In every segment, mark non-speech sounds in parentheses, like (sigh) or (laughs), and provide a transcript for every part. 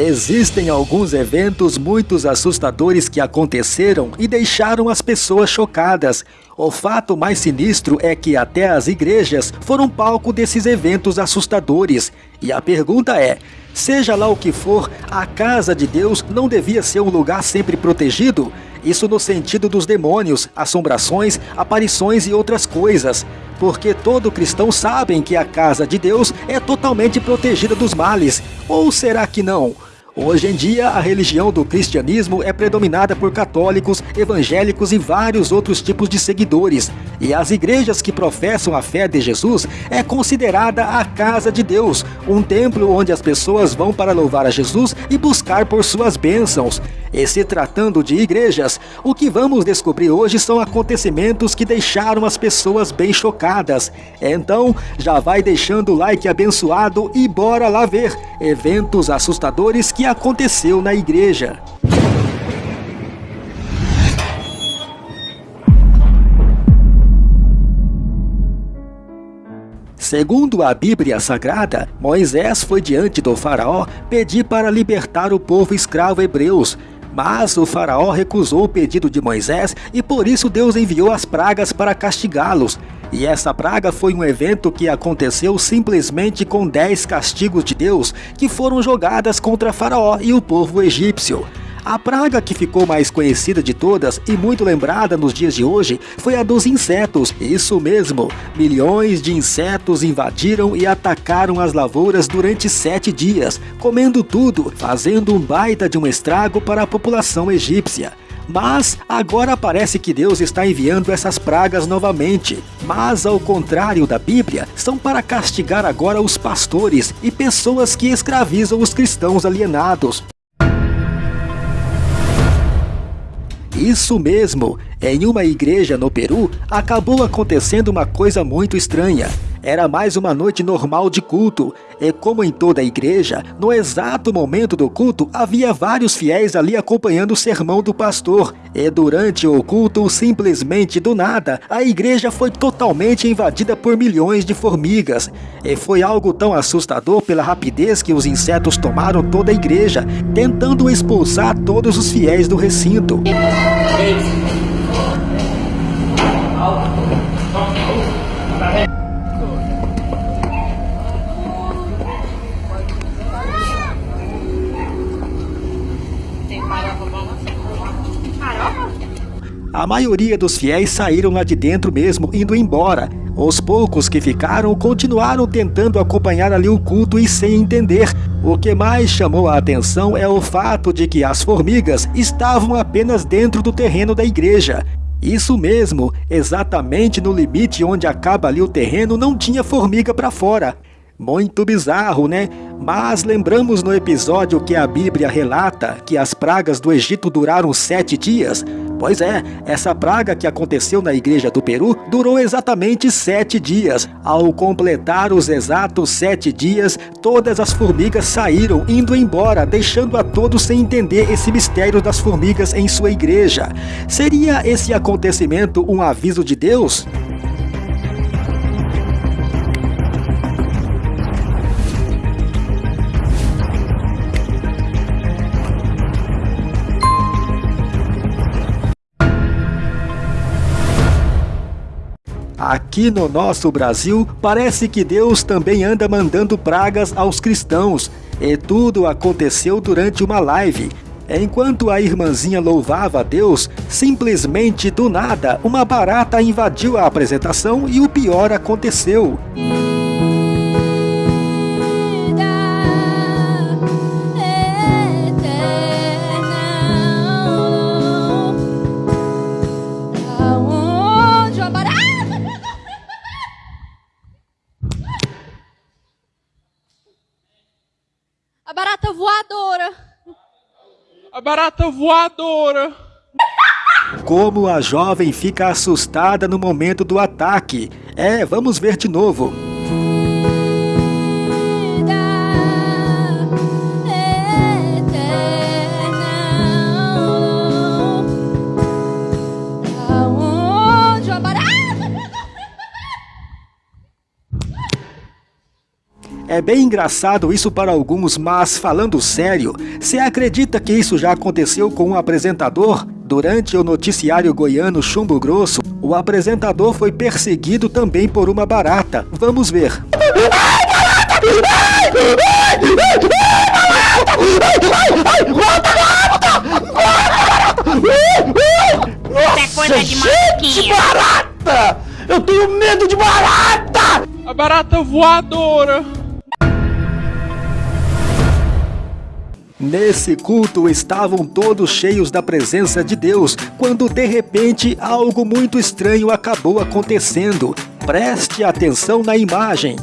Existem alguns eventos muito assustadores que aconteceram e deixaram as pessoas chocadas. O fato mais sinistro é que até as igrejas foram palco desses eventos assustadores. E a pergunta é: seja lá o que for, a casa de Deus não devia ser um lugar sempre protegido? Isso no sentido dos demônios, assombrações, aparições e outras coisas. Porque todo cristão sabe que a casa de Deus é totalmente protegida dos males. Ou será que não? Hoje em dia, a religião do cristianismo é predominada por católicos, evangélicos e vários outros tipos de seguidores. E as igrejas que professam a fé de Jesus é considerada a casa de Deus, um templo onde as pessoas vão para louvar a Jesus e buscar por suas bênçãos. E se tratando de igrejas, o que vamos descobrir hoje são acontecimentos que deixaram as pessoas bem chocadas. Então, já vai deixando o like abençoado e bora lá ver eventos assustadores que aconteceu na igreja. Segundo a Bíblia Sagrada, Moisés foi diante do faraó pedir para libertar o povo escravo hebreus, mas o faraó recusou o pedido de Moisés e por isso Deus enviou as pragas para castigá-los. E essa praga foi um evento que aconteceu simplesmente com dez castigos de Deus que foram jogadas contra Faraó e o povo egípcio. A praga que ficou mais conhecida de todas e muito lembrada nos dias de hoje foi a dos insetos. Isso mesmo, milhões de insetos invadiram e atacaram as lavouras durante sete dias, comendo tudo, fazendo um baita de um estrago para a população egípcia. Mas agora parece que Deus está enviando essas pragas novamente. Mas ao contrário da Bíblia, são para castigar agora os pastores e pessoas que escravizam os cristãos alienados. Isso mesmo, em uma igreja no Peru, acabou acontecendo uma coisa muito estranha. Era mais uma noite normal de culto, e como em toda a igreja, no exato momento do culto havia vários fiéis ali acompanhando o sermão do pastor. E durante o culto, simplesmente do nada, a igreja foi totalmente invadida por milhões de formigas. E foi algo tão assustador pela rapidez que os insetos tomaram toda a igreja, tentando expulsar todos os fiéis do recinto. A maioria dos fiéis saíram lá de dentro mesmo, indo embora. Os poucos que ficaram continuaram tentando acompanhar ali o culto e sem entender. O que mais chamou a atenção é o fato de que as formigas estavam apenas dentro do terreno da igreja. Isso mesmo, exatamente no limite onde acaba ali o terreno não tinha formiga para fora. Muito bizarro, né? Mas lembramos no episódio que a Bíblia relata que as pragas do Egito duraram sete dias. Pois é, essa praga que aconteceu na igreja do Peru durou exatamente sete dias. Ao completar os exatos sete dias, todas as formigas saíram indo embora, deixando a todos sem entender esse mistério das formigas em sua igreja. Seria esse acontecimento um aviso de Deus? Aqui no nosso Brasil, parece que Deus também anda mandando pragas aos cristãos. E tudo aconteceu durante uma live. Enquanto a irmãzinha louvava a Deus, simplesmente do nada, uma barata invadiu a apresentação e o pior aconteceu. Voadora. Como a jovem fica assustada no momento do ataque. É, vamos ver de novo. É bem engraçado isso para alguns, mas falando sério, você acredita que isso já aconteceu com um apresentador? Durante o noticiário goiano Chumbo Grosso, o apresentador foi perseguido também por uma barata. Vamos ver. Nossa, é gente, barata! Eu tenho medo de barata! A barata voadora! Nesse culto estavam todos cheios da presença de Deus, quando de repente algo muito estranho acabou acontecendo. Preste atenção na imagem.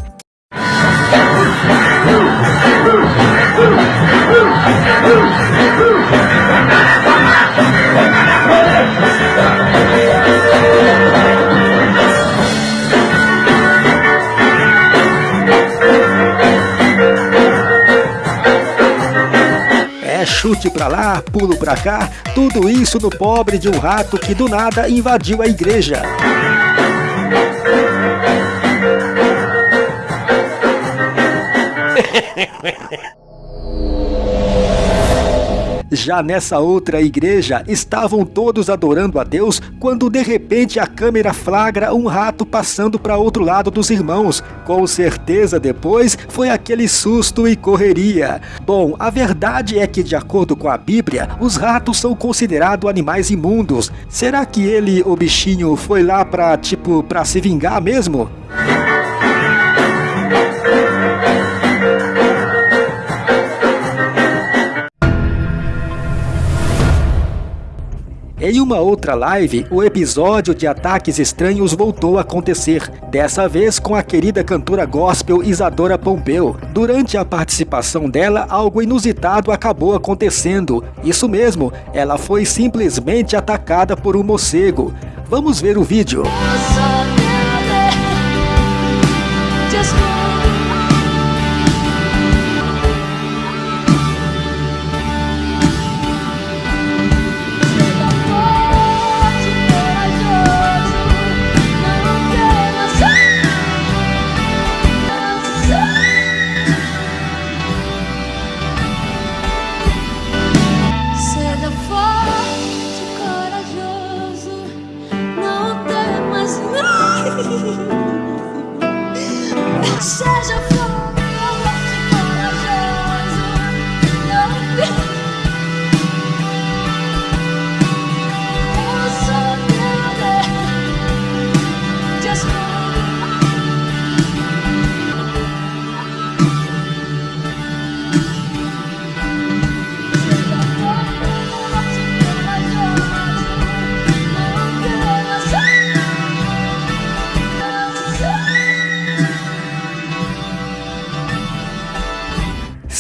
Chute pra lá, pulo pra cá, tudo isso no pobre de um rato que do nada invadiu a igreja. (laughs) Já nessa outra igreja, estavam todos adorando a Deus quando de repente a câmera flagra um rato passando para outro lado dos irmãos. Com certeza depois foi aquele susto e correria. Bom, a verdade é que de acordo com a Bíblia, os ratos são considerados animais imundos. Será que ele, o bichinho, foi lá para tipo, para se vingar mesmo? Em uma outra live, o episódio de ataques estranhos voltou a acontecer, dessa vez com a querida cantora gospel Isadora Pompeu. Durante a participação dela, algo inusitado acabou acontecendo. Isso mesmo, ela foi simplesmente atacada por um morcego. Vamos ver o vídeo.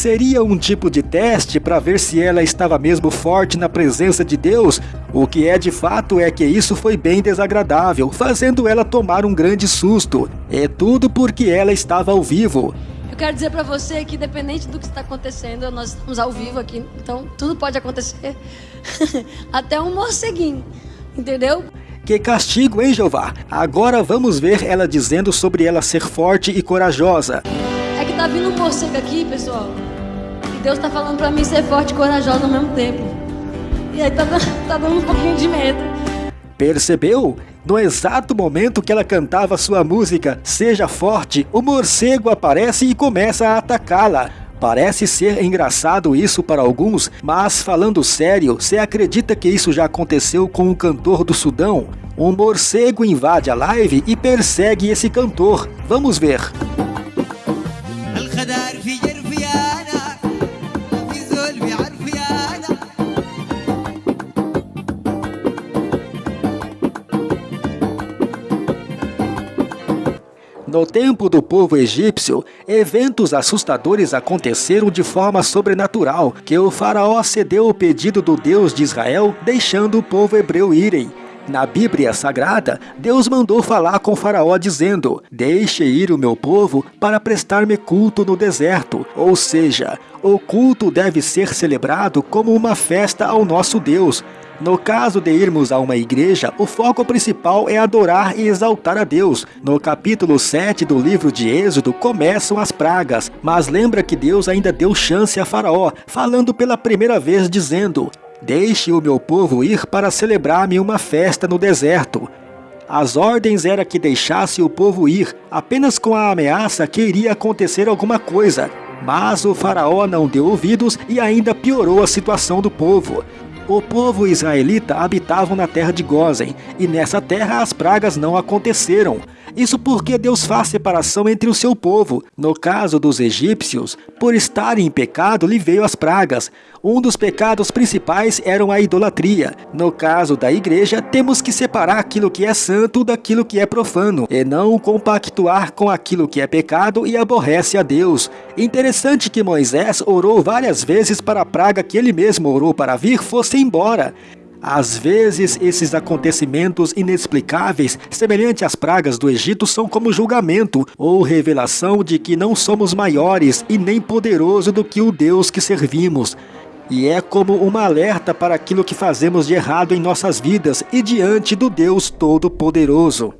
Seria um tipo de teste para ver se ela estava mesmo forte na presença de Deus? O que é de fato é que isso foi bem desagradável, fazendo ela tomar um grande susto. É tudo porque ela estava ao vivo. Eu quero dizer para você que, independente do que está acontecendo, nós estamos ao vivo aqui, então tudo pode acontecer. (laughs) Até um morceguinho, entendeu? Que castigo, hein, Jeová? Agora vamos ver ela dizendo sobre ela ser forte e corajosa. É que tá vindo um morcego aqui, pessoal. Deus está falando para mim ser forte e corajosa ao mesmo tempo. E aí tá, (laughs) tá dando um pouquinho de medo. Percebeu? No exato momento que ela cantava sua música Seja Forte, o morcego aparece e começa a atacá-la. Parece ser engraçado isso para alguns, mas falando sério, você acredita que isso já aconteceu com um cantor do Sudão? Um morcego invade a live e persegue esse cantor. Vamos ver. No tempo do povo egípcio, eventos assustadores aconteceram de forma sobrenatural, que o faraó cedeu o pedido do Deus de Israel, deixando o povo hebreu irem. Na Bíblia Sagrada, Deus mandou falar com Faraó dizendo: Deixe ir o meu povo para prestar-me culto no deserto. Ou seja, o culto deve ser celebrado como uma festa ao nosso Deus. No caso de irmos a uma igreja, o foco principal é adorar e exaltar a Deus. No capítulo 7 do livro de Êxodo começam as pragas, mas lembra que Deus ainda deu chance a Faraó, falando pela primeira vez dizendo: Deixe o meu povo ir para celebrar-me uma festa no deserto. As ordens era que deixasse o povo ir, apenas com a ameaça que iria acontecer alguma coisa. Mas o faraó não deu ouvidos e ainda piorou a situação do povo. O povo israelita habitavam na terra de Gozen, e nessa terra as pragas não aconteceram. Isso porque Deus faz separação entre o seu povo. No caso dos egípcios, por estarem em pecado, lhe veio as pragas. Um dos pecados principais era a idolatria. No caso da igreja, temos que separar aquilo que é santo daquilo que é profano, e não compactuar com aquilo que é pecado e aborrece a Deus. Interessante que Moisés orou várias vezes para a praga que ele mesmo orou para vir fosse embora. Às vezes, esses acontecimentos inexplicáveis, semelhantes às pragas do Egito, são como julgamento ou revelação de que não somos maiores e nem poderoso do que o Deus que servimos. E é como uma alerta para aquilo que fazemos de errado em nossas vidas e diante do Deus Todo-Poderoso.